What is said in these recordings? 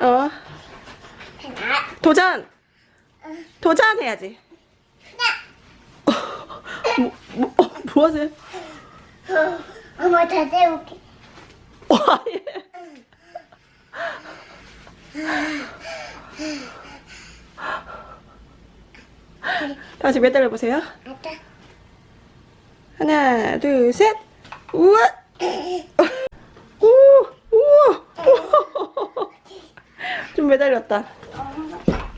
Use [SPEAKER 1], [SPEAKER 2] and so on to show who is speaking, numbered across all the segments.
[SPEAKER 1] 어. 도전. 도전 해야지. 뭐, 뭐, 어, 뭐 하세요?
[SPEAKER 2] 엄마 다 세울게.
[SPEAKER 1] 와, 예. 다시 매달려 보세요. 하나, 둘, 셋. 우와. 오, 우와. 좀 매달렸다.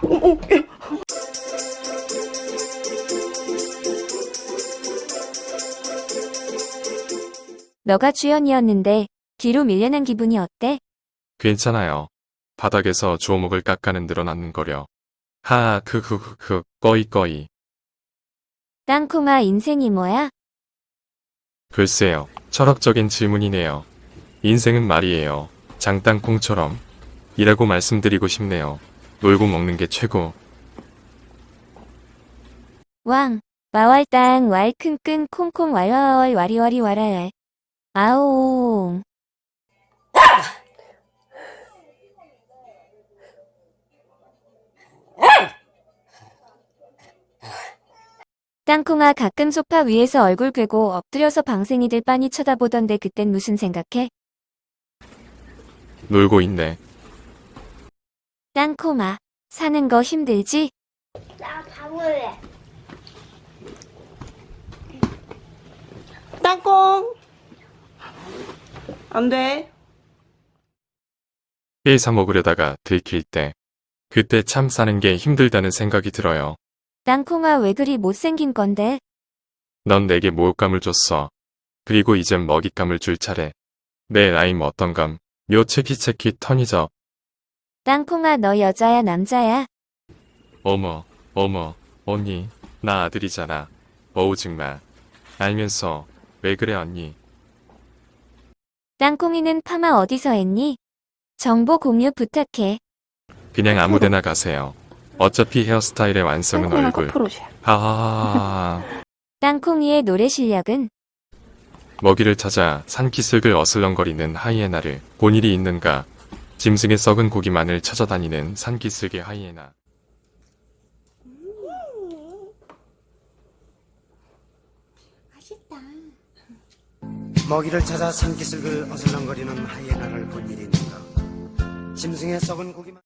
[SPEAKER 1] 어, 어, 예.
[SPEAKER 3] 너가 주연이었는데 뒤로 밀려난 기분이 어때?
[SPEAKER 4] 괜찮아요. 바닥에서 주워먹을 깎아는 늘어나는 거려. 하하 크크크크 꺼이 꺼이.
[SPEAKER 3] 땅콩아 인생이 뭐야?
[SPEAKER 4] 글쎄요. 철학적인 질문이네요. 인생은 말이에요. 장땅콩처럼. 이라고 말씀드리고 싶네요. 놀고 먹는 게 최고.
[SPEAKER 3] 왕 마왈땅 왈큰끈 콩콩 왈와왈 와리와리 와라알 아오옹 땅콩아 가끔 소파 위에서 얼굴 꿰고 엎드려서 방생이들 빤히 쳐다보던데 그땐 무슨 생각해?
[SPEAKER 4] 놀고 있네.
[SPEAKER 3] 땅콩아 사는 거 힘들지?
[SPEAKER 2] 나 방울래.
[SPEAKER 1] 땅콩. 안 돼.
[SPEAKER 4] 회사 먹으려다가 들킬 때. 그때 참 사는 게 힘들다는 생각이 들어요.
[SPEAKER 3] 땅콩아 왜 그리 못생긴 건데?
[SPEAKER 4] 넌 내게 모욕감을 줬어. 그리고 이젠 먹잇감을 줄 차례. 내 나임 어떤감. 묘 체키체키 턴이죠.
[SPEAKER 3] 땅콩아 너 여자야 남자야?
[SPEAKER 4] 어머, 어머, 언니, 나 아들이잖아. 어우 정말. 알면서 왜 그래 언니?
[SPEAKER 3] 땅콩이는 파마 어디서 했니? 정보 공유 부탁해.
[SPEAKER 4] 그냥 아무데나 가세요. 어차피 헤어스타일의 완성은 얼굴.
[SPEAKER 1] 커플옷이야.
[SPEAKER 4] 하하하하.
[SPEAKER 3] 땅콩이의 노래 실력은?
[SPEAKER 4] 먹이를 찾아 산기슭을 어슬렁거리는 하이에나를 본 일이 있는가? 짐승의 썩은 고기만을 찾아다니는 산기슭의 하이에나.
[SPEAKER 2] 맛있다.
[SPEAKER 5] 먹이를 찾아 산기슭을 어슬렁거리는 하이에나를 본 일이 있는가 짐승의 썩은 고기만